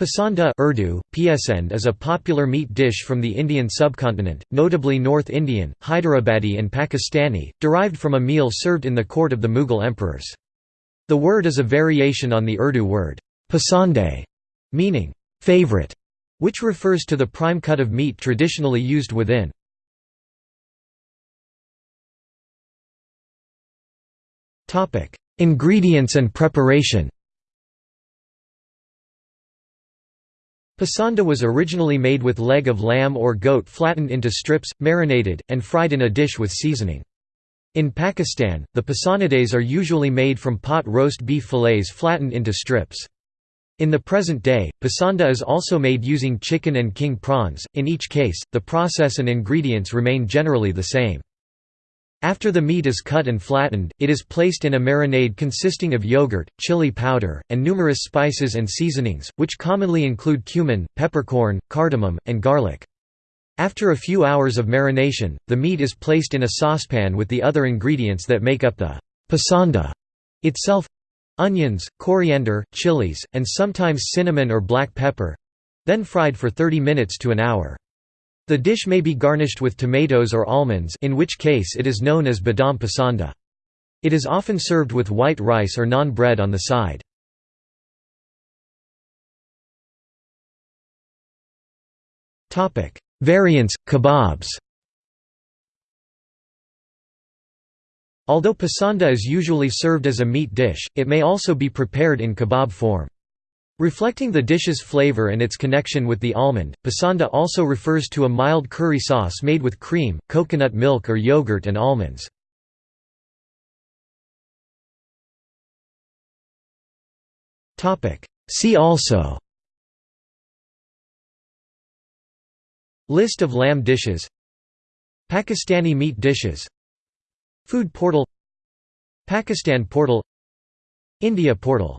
Pasanda Urdu, Piasend is a popular meat dish from the Indian subcontinent, notably North Indian, Hyderabadi and Pakistani, derived from a meal served in the court of the Mughal emperors. The word is a variation on the Urdu word, pasande, meaning, favorite, which refers to the prime cut of meat traditionally used within. Ingredients and preparation Pasanda was originally made with leg of lamb or goat flattened into strips, marinated, and fried in a dish with seasoning. In Pakistan, the pasandades are usually made from pot roast beef fillets flattened into strips. In the present day, pasanda is also made using chicken and king prawns, in each case, the process and ingredients remain generally the same. After the meat is cut and flattened, it is placed in a marinade consisting of yogurt, chili powder, and numerous spices and seasonings, which commonly include cumin, peppercorn, cardamom, and garlic. After a few hours of marination, the meat is placed in a saucepan with the other ingredients that make up the pasanda itself—onions, coriander, chilies, and sometimes cinnamon or black pepper—then fried for 30 minutes to an hour. The dish may be garnished with tomatoes or almonds in which case it is known as badam pasanda. It is often served with white rice or naan bread on the side. Variants, kebabs Although pasanda is usually served as a meat dish, it may also be prepared in kebab form. Reflecting the dish's flavor and its connection with the almond, pasanda also refers to a mild curry sauce made with cream, coconut milk or yogurt and almonds. See also List of lamb dishes Pakistani meat dishes Food portal Pakistan portal India portal